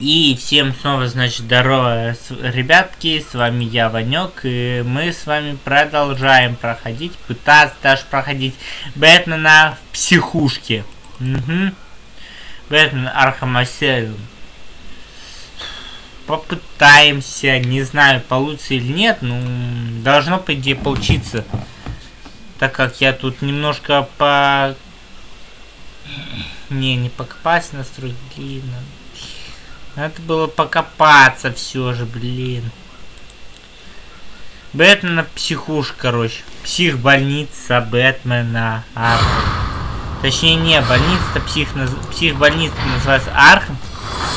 И всем снова, значит, здорово, ребятки, с вами я, Ванек, и мы с вами продолжаем проходить, пытаться даже проходить Бэтмена в психушке. Угу. Бэтмен Архам. Попытаемся, не знаю, получится или нет, ну, должно, по идее, получиться. Так как я тут немножко по... Не, не покопать настрой длинно. Надо было покопаться все же, блин. Бэтмена психуш, короче. Психбольница Бэтмена Архам. Точнее, не, больница-то псих, психбольница называется Архам.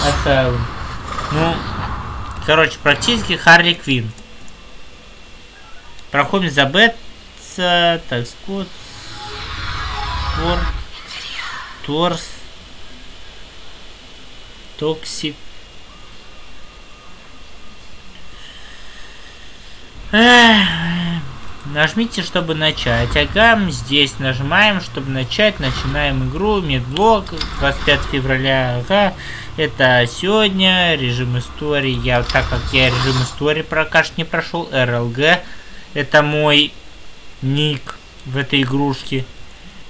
Asylum. Ну, короче, практически Харли Квин. Проходим за Бэтса, так, Скотт, Тор, Торс, Токсик, Нажмите, чтобы начать. Ага, здесь нажимаем, чтобы начать. Начинаем игру. Медблок. 25 февраля. Ага. Это сегодня. Режим истории. Я, так как я режим истории что не прошел. РЛГ. Это мой ник в этой игрушке.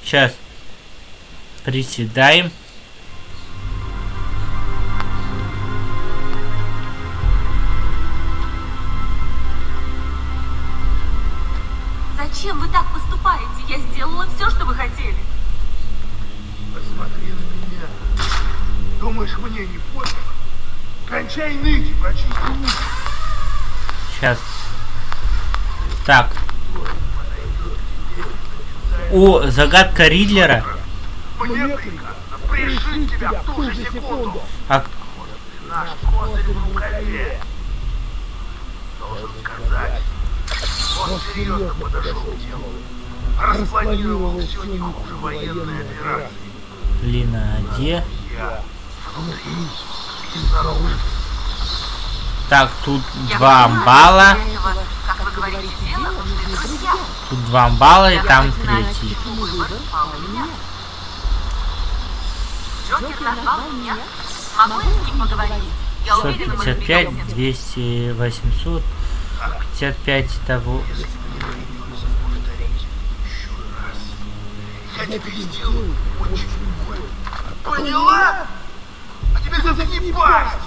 Сейчас. Приседаем. Я сделала все, что вы хотели. Посмотри на меня. Думаешь, мне не пофиг? Кончай ныть и прочисти уши. Сейчас. Так. О, загадка Ридлера. Мне приказано пришить тебя в ту же секунду. А, Наш козырь в рукаве. Должен сказать, он серьезно подошел к делу. Распланировал все не хуже военной операции. блин, а где? Я внутри и снаружи. Так, тут Я два амбала. Тут два амбала и Я там третий. почему выбор пал на меня. Джокер назвал меня. Я тебе сделаю очень больно. Поняла? А теперь пасть!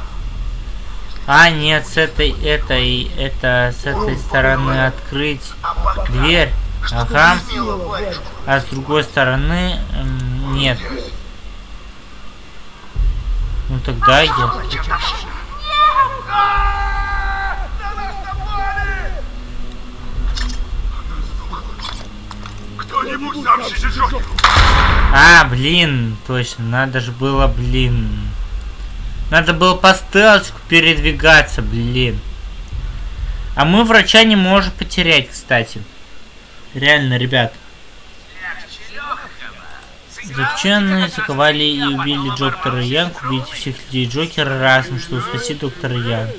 А, нет, с этой, этой, это, с этой стороны открыть А дверь. Ага. А с другой стороны, нет. Ну тогда я... А, блин, точно, надо же было, блин. Надо было по стелсику передвигаться, блин. А мы врача не можем потерять, кстати. Реально, ребят. Заключенные заковали и убили доктора Янг. Убейте всех людей Джокера разом, чтобы спасти доктора Янг.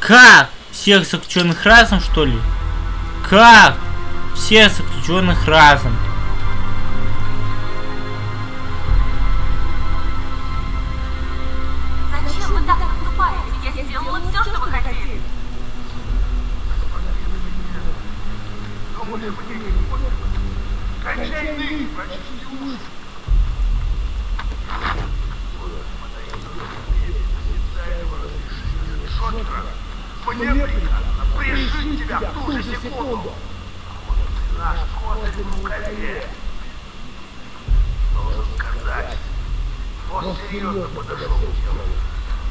Как? Всех заключенных разом, что ли? Как? Всех заключенных разом. Он серьезно подошел к делу.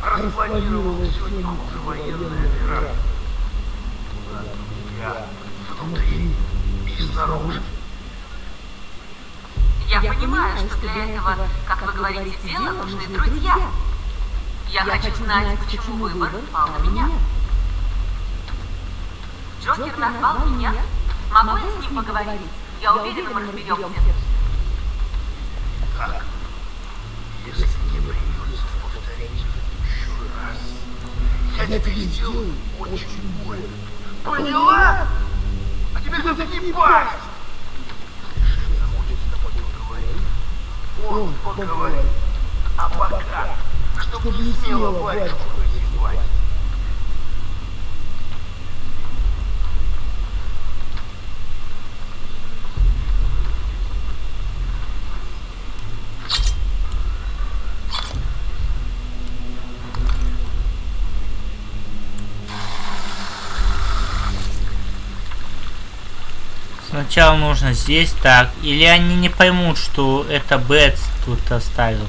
Распланировал не хуже военной операции. Я внутри и снаружи. Я понимаю, что для этого, как вы говорите, дела нужны друзья. Я хочу знать, почему выбор пал на меня. Джокер назвал меня. Могу я с ним поговорить? Я уверена, мы разберемся. Так, если не придется повторить еще раз, я тебе сделаю очень больно. Поняла? А теперь заткни пасть! Хочет с тобой поговорить. Он поговорит. А пока, чтобы не смело батюшку Сначала нужно здесь так. Или они не поймут, что это Бэтс тут оставил.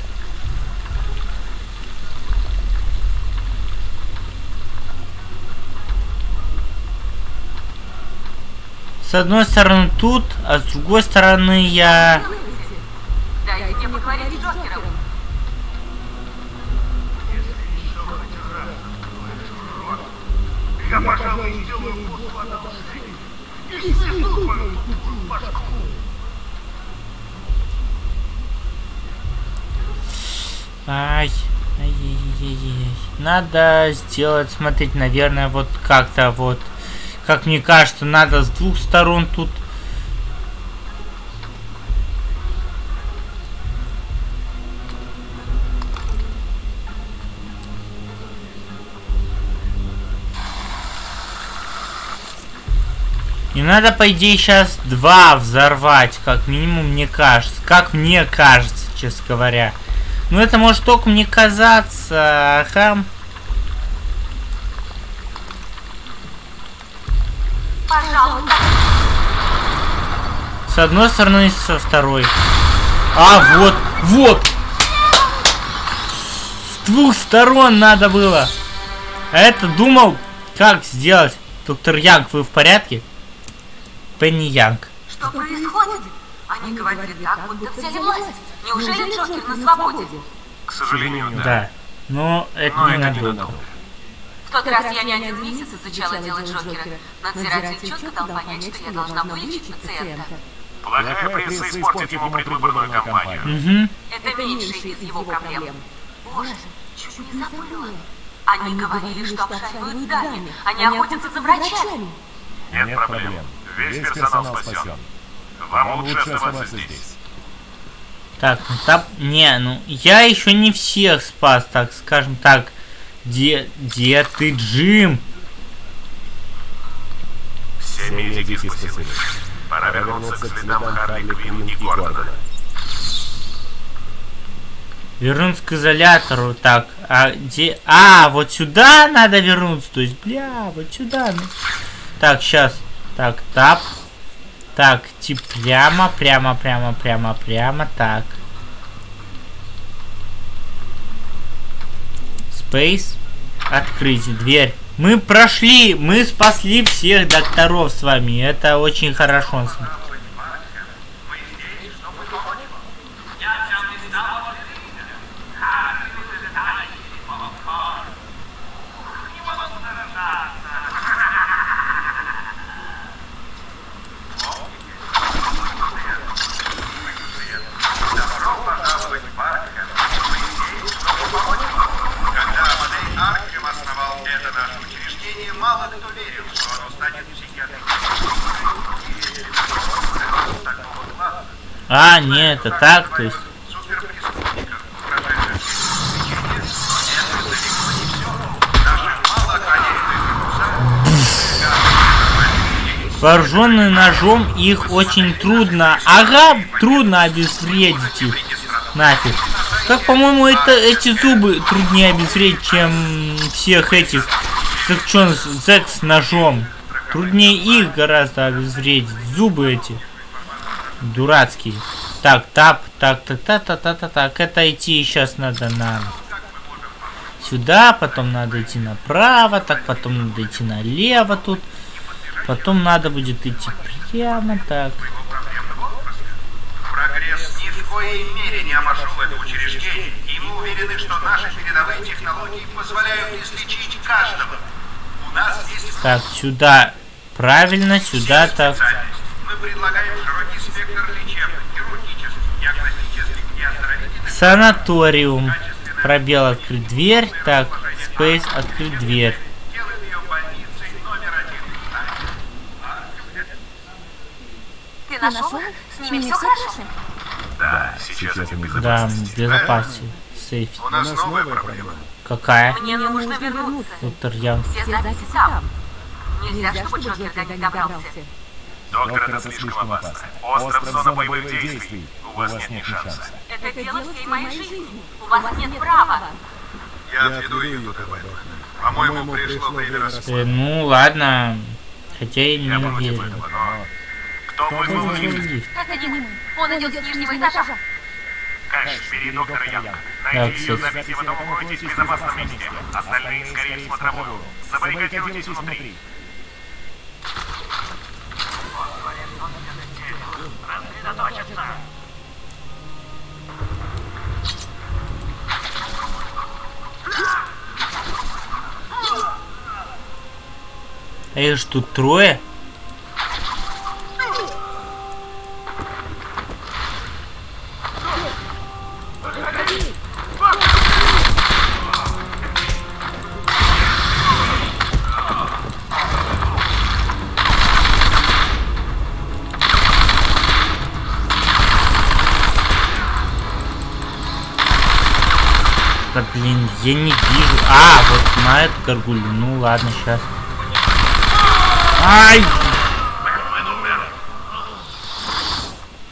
С одной стороны тут, а с другой стороны я... Надо сделать, смотреть, наверное, вот как-то вот. Как мне кажется, надо с двух сторон тут. И надо, по идее, сейчас два взорвать, как минимум, мне кажется. Как мне кажется, честно говоря. Ну, это может только мне казаться, ага. Пожалуйста. С одной стороны и со второй. А, вот, вот! С двух сторон надо было. А это думал, как сделать. Доктор Янг, вы в порядке? Пенни Янг. Что происходит? Они говорили так, будто взяли власть. Неужели Джокер на свободе? К сожалению, Да. Но это Но не это надолго. ненадолго. В тот раз я не один месяц изучала дело Джокера. Надзиратель четко дал понять, что я должна вылечить пациента. Плохая пресса испортит ему предвыборную кампанию. Угу. Это меньшая из его проблем. Боже, чуть не забыла. Они говорили, что обшаривают здание. Они охотятся за врачами. Нет проблем. Весь персонал спасен. Вам лучше оставаться здесь. Так, ну там... Не, ну я еще не всех спас, так скажем так. Где, где ты, Джим? Все медики спасены. Пора вернуться к следам Харли Квинн и Гордона. Вернуться к изолятору. Так, а где... А, вот сюда надо вернуться. То есть, бля, вот сюда. ну. Так, сейчас. Так, тап. Так, тип прямо, прямо, прямо, прямо, прямо. Так. Space. Открыть дверь. Мы прошли, мы спасли всех докторов с вами. Это очень хорошо. А, нет, это так, то есть... Вооруженные ножом их очень трудно. Ага, трудно обезвредить их. Нафиг. Как, по-моему, это эти зубы труднее обезвредить, чем всех этих заключенных зэк с ножом. Труднее их гораздо обезвредить. Зубы эти. Дурацкие. Так, тап, так, так, так, так, так, так, так. Это идти сейчас надо на сюда, потом надо идти направо, так, потом надо идти налево тут. Потом надо будет идти прямо так. Прогресс ни в коей мере не обошел это учреждение, и мы уверены, что наши передовые технологии позволяют излечить каждого. У нас есть Так, сюда. Правильно, сюда так. специальность. Мы предлагаем широкий Санаториум. Пробел открыть дверь. Так, Space открыть дверь. делаем ее больницей номер один. Ты нашел? С ними все хорошо? Да, сейчас они в Да, безопасности. сейфе? У нас новая проблема. Какая? Мне нужно вернуться. Доктор Ям. Все записи там. Нельзя, чтобы Джокер до них добрался. Доктор, это слишком опасно. Остров зона боевых действий. У вас нет ни шанса. Это дело всей моей жизни. У вас нет права. Я отведу ее туда. По-моему, пришло время рассмотреть. Э, ну ладно. Хотя я не уверен. Кто вызвал лифт? Это не мы. Он идет с нижнего этажа. Кэш, бери доктора Янга. Да, Найди ее кстати. записи, потом укройтесь в безопасном месте. Остальные скорее в смотровую. Забаррикадируйтесь внутри. А их тут трое? Да блин, я не вижу. А, вот на эту горгулью. Ну ладно, сейчас. Ай!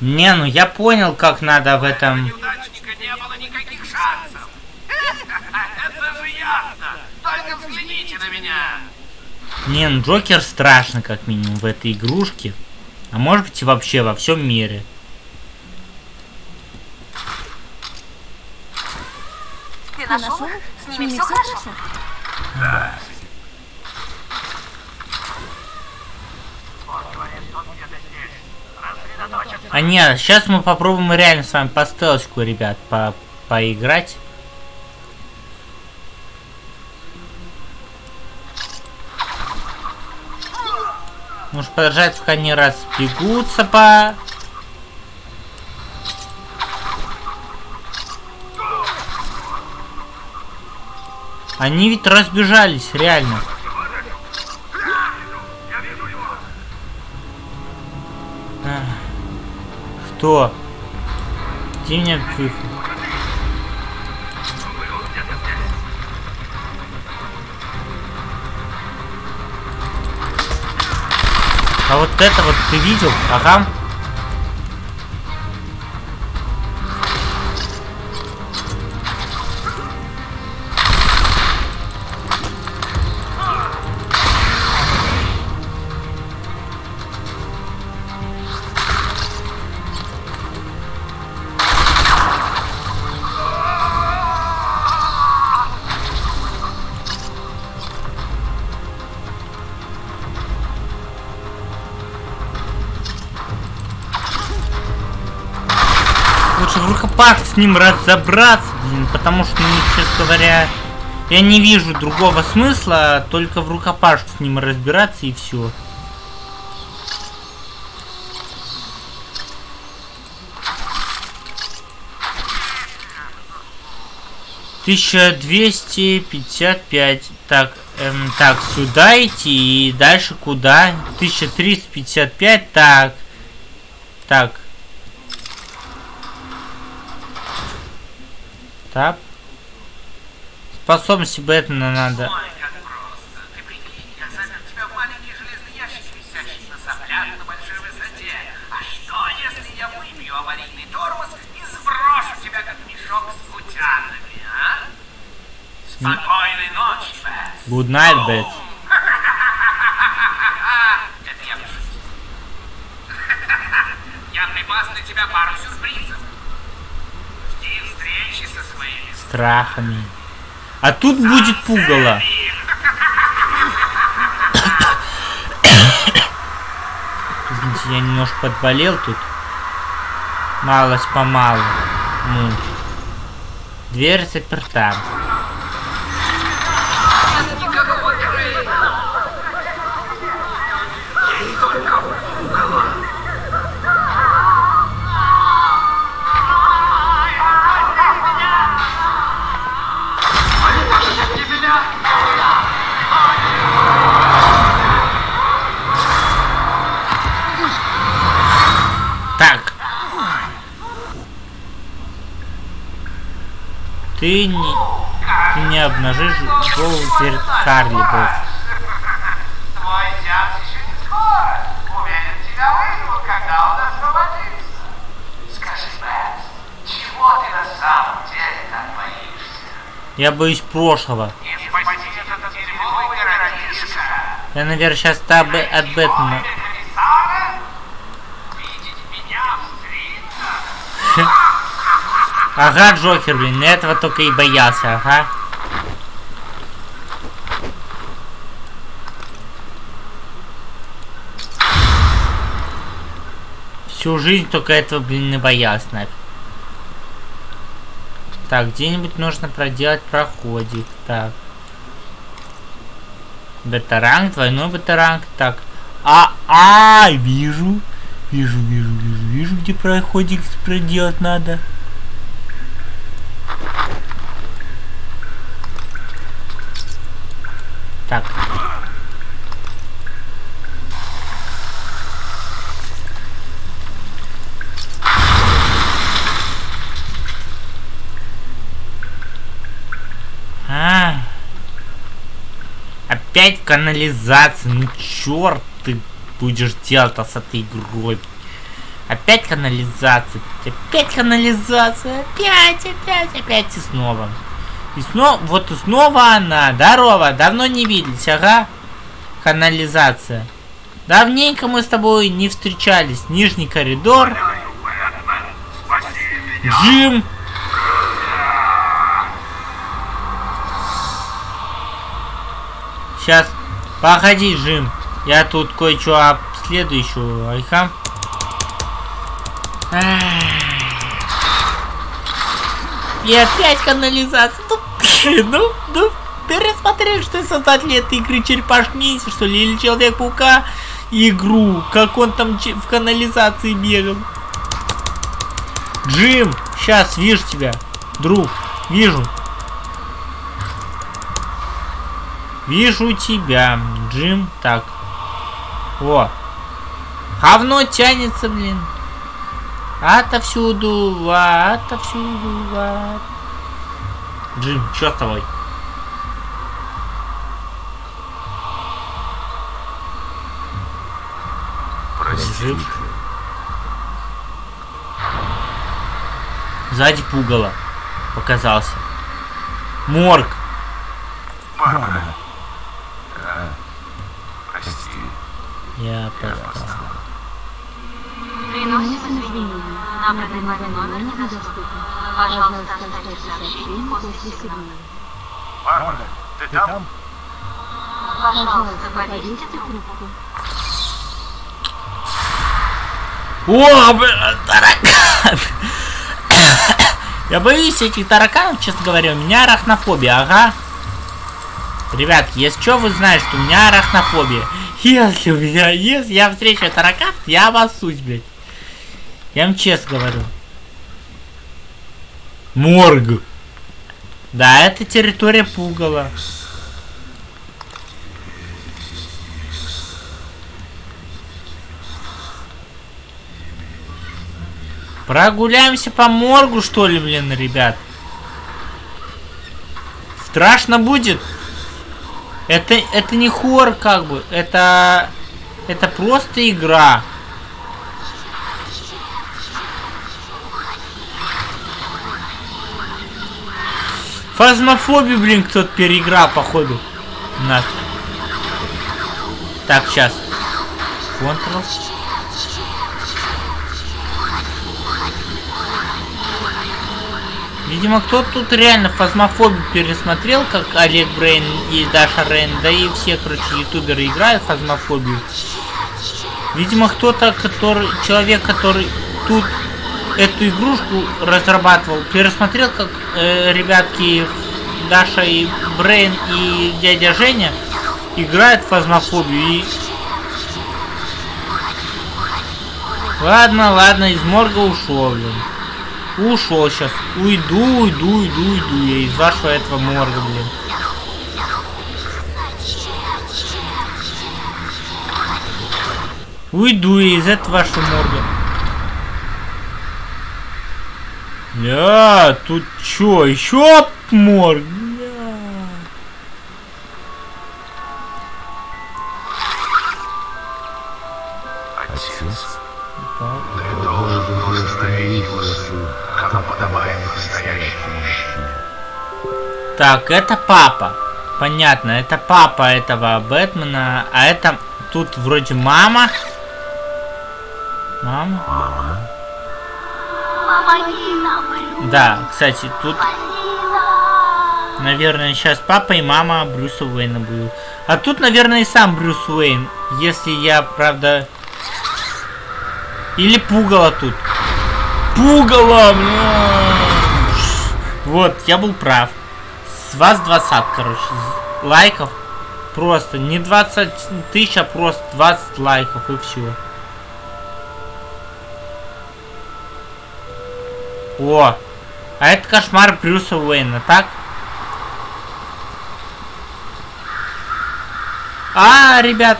Не, ну я понял, как надо в этом. Не было никаких шансов. Это же ясно. Только взгляните на меня. Не, ну Джокер страшно, как минимум, в этой игрушке. А может быть и вообще во всем мире. Ты нашел? С ними все хорошо? А нет, сейчас мы попробуем реально с вами по стелочку, ребят, по поиграть. Нужно подождать, пока они разбегутся по... Они ведь разбежались, реально. Что? Где меня выход? А вот это вот ты видел? Ага. Лучше в рукопах с ним разобраться, блин, потому что, ну, честно говоря, я не вижу другого смысла, только в рукопашку с ним разбираться и все. Тысяча двести пятьдесят пять. Так, эм, так, сюда идти и дальше куда? Тысяча триста пятьдесят пять. Так, так. Так. Способности Бэтмена надо. Ой, как просто. Ты прикинь, я запер тебя в маленький железный ящик, висящий на соплях на большой высоте. А что, если я выбью аварийный тормоз и сброшу тебя, как мешок с путянами, а? Спокойной ночи, Бэт. Good night, Bat. Это я пошутил. Я припас для тебя пару сюрпризов. Жди встречи со своими Страхами. А тут будет пугало. Извините, я немножко подболел тут. Малость помалу. Ну. Дверь заперта. Ты не, ты не обнажишь голову перед Харли, боишься? Я боюсь прошлого. Я, наверное, сейчас от Бэтмена. Ага, Джокер, блин, этого только и боялся, ага. Всю жизнь только этого, блин, и боялся, нафиг. Так, где-нибудь нужно проделать проходик. Так. Бета-ранг, двойной бета-ранг. Так. А, а, вижу. Вижу, вижу, вижу, вижу, где проходик проделать надо. Так. А. Опять в канализации. Ну черт ты будешь делать-то с этой игрой. Опять канализация. Опять канализация. Опять, опять, опять и снова. И снова, вот снова она. Здорово, давно не виделись, ага. Канализация. Давненько мы с тобой не встречались. Нижний коридор. Джим. Сейчас, погоди, Джим. Я тут кое-что обследую еще. Айха. И опять канализация. Ну, ну, ну, пересмотрели, что создатели этой игры Черепашки Ниндзя, что ли, или Человек-паука игру, как он там в канализации бегал. Джим, сейчас вижу тебя, друг, вижу. Вижу тебя, Джим. Так. О. Говно тянется, блин. Отовсюду, отовсюду, от... Джим, что с тобой? Простите. Сзади пугало. Показался. Морг. Мама. А, прости. Я Я просто... Приносим извинения. Нам предлагали номер недоступен. Пожалуйста, сообщение после ты там? Пожалуйста, повесьте трубку. О, блин, таракан! Я боюсь этих тараканов, честно говоря. У меня арахнофобия, ага. Ребят, если что, вы знаете, что у меня арахнофобия. Если у меня, если я встречу таракан, я обоссусь, блядь. Я вам честно говорю. Морг. Да, это территория пугала. Прогуляемся по моргу, что ли, блин, ребят? Страшно будет? Это, это не хор, как бы. Это... Это просто игра. Фазмофобию, блин, кто-то переиграл, походу. Нас. Так, сейчас. Контрол. Видимо, кто-то тут реально фазмофобию пересмотрел, как Олег Брейн и Даша Рейн, да и все, короче, ютуберы играют фазмофобию. Видимо, кто-то, который, человек, который тут эту игрушку разрабатывал, пересмотрел, как э, ребятки Даша и Брейн и дядя Женя играют в фазмофобию и... Ладно, ладно, из морга ушел, блин. Ушел сейчас. Уйду, уйду, уйду, уйду я из вашего этого морга, блин. Уйду я из этого вашего морга. Я, тут чё, еще морг. Отец? Ты должен установить его сын, как подобает настоящему мужчине. Так, это папа. Понятно, это папа этого Бэтмена, а это тут вроде мама. Мама? Да, кстати, тут, наверное, сейчас папа и мама Брюса Уэйна будут. А тут, наверное, и сам Брюс Уэйн, если я, правда... Или пугало тут. Пугало. Вот, я был прав. С вас 20, короче, лайков. Просто не 20 тысяч, а просто 20 лайков и все. О, а это кошмар Брюса Уэйна, так? А, ребят.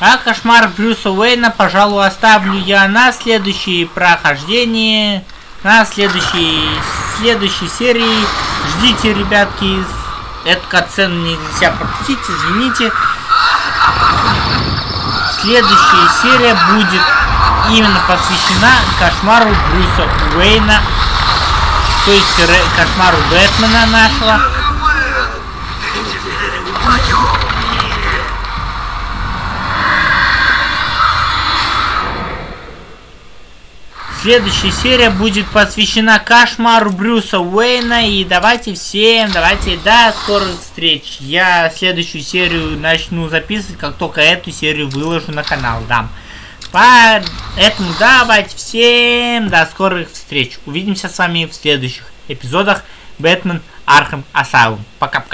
А кошмар Брюса Уэйна, пожалуй, оставлю я на следующее прохождение, на следующей, следующей серии. Ждите, ребятки, эту катсцену нельзя пропустить, извините. Следующая серия будет именно посвящена кошмару Брюса Уэйна, то есть кошмару Бэтмена нашего. Следующая серия будет посвящена кошмару Брюса Уэйна. И давайте всем, давайте до скорых встреч. Я следующую серию начну записывать, как только эту серию выложу на канал. Да. Поэтому давайте всем до скорых встреч. Увидимся с вами в следующих эпизодах Batman Arkham Asylum. Пока-пока.